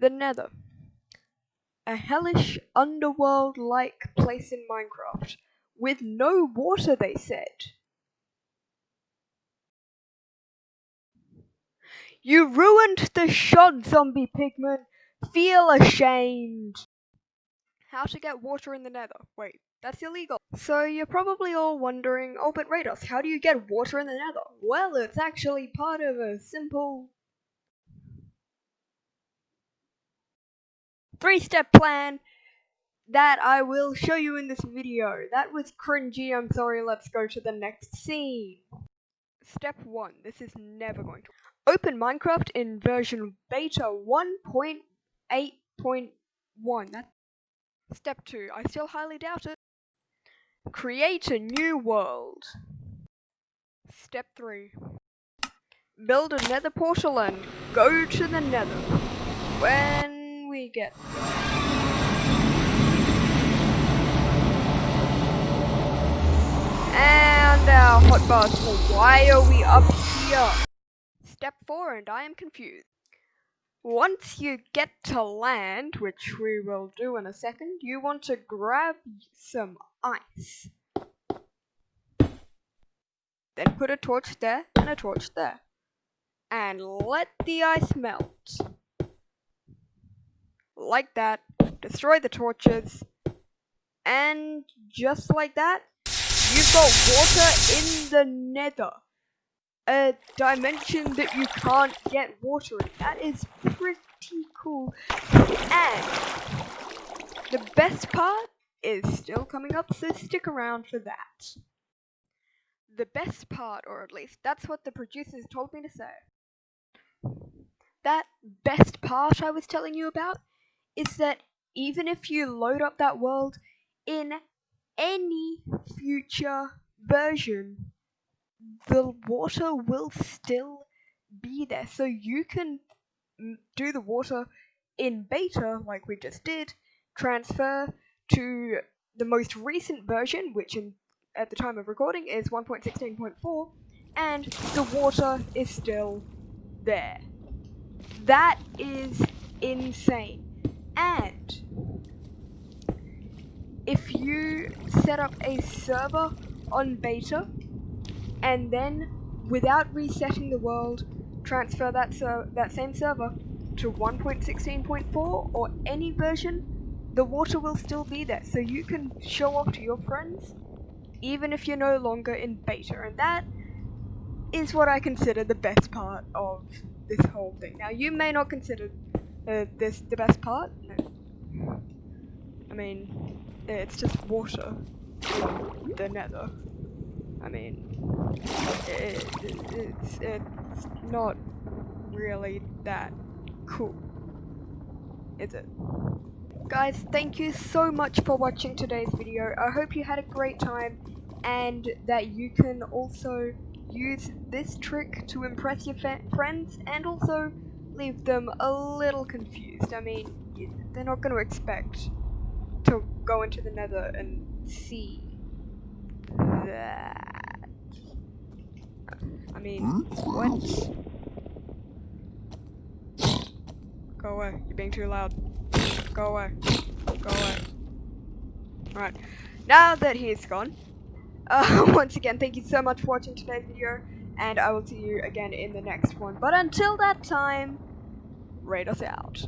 The Nether. A hellish underworld-like place in Minecraft, with no water they said. You ruined the shot, zombie pigman! Feel ashamed! How to get water in the nether. Wait, that's illegal. So you're probably all wondering, oh but Rados, how do you get water in the nether? Well, it's actually part of a simple three-step plan that I will show you in this video. That was cringy, I'm sorry, let's go to the next scene. Step 1, this is never going to Open Minecraft in version beta 1.8.1. That's Step 2, I still highly doubt it. Create a new world. Step 3. Build a nether portal and go to the nether. When we get. And our hot hotbars, why are we up here? Step 4 and I am confused. Once you get to land, which we will do in a second, you want to grab some ice. Then put a torch there and a torch there. And let the ice melt. Like that. Destroy the torches. And just like that, you've got water in the nether a dimension that you can't get water in. That is pretty cool. And the best part is still coming up, so stick around for that. The best part, or at least that's what the producers told me to say. That best part I was telling you about is that even if you load up that world in any future version the water will still be there. So you can do the water in beta, like we just did, transfer to the most recent version, which in, at the time of recording is 1.16.4, and the water is still there. That is insane. And if you set up a server on beta, and then without resetting the world, transfer that ser that same server to 1.16.4 or any version, the water will still be there, so you can show off to your friends, even if you're no longer in beta, and that is what I consider the best part of this whole thing. Now, you may not consider uh, this the best part. I mean, it's just water from the nether. I mean, it, it, it's, it's not really that cool, is it? Guys, thank you so much for watching today's video. I hope you had a great time and that you can also use this trick to impress your friends and also leave them a little confused. I mean, they're not going to expect to go into the nether and see that. I mean, what? Go away. You're being too loud. Go away. Go away. Alright. Now that he's gone, uh, once again, thank you so much for watching today's video, and I will see you again in the next one. But until that time, rate us out.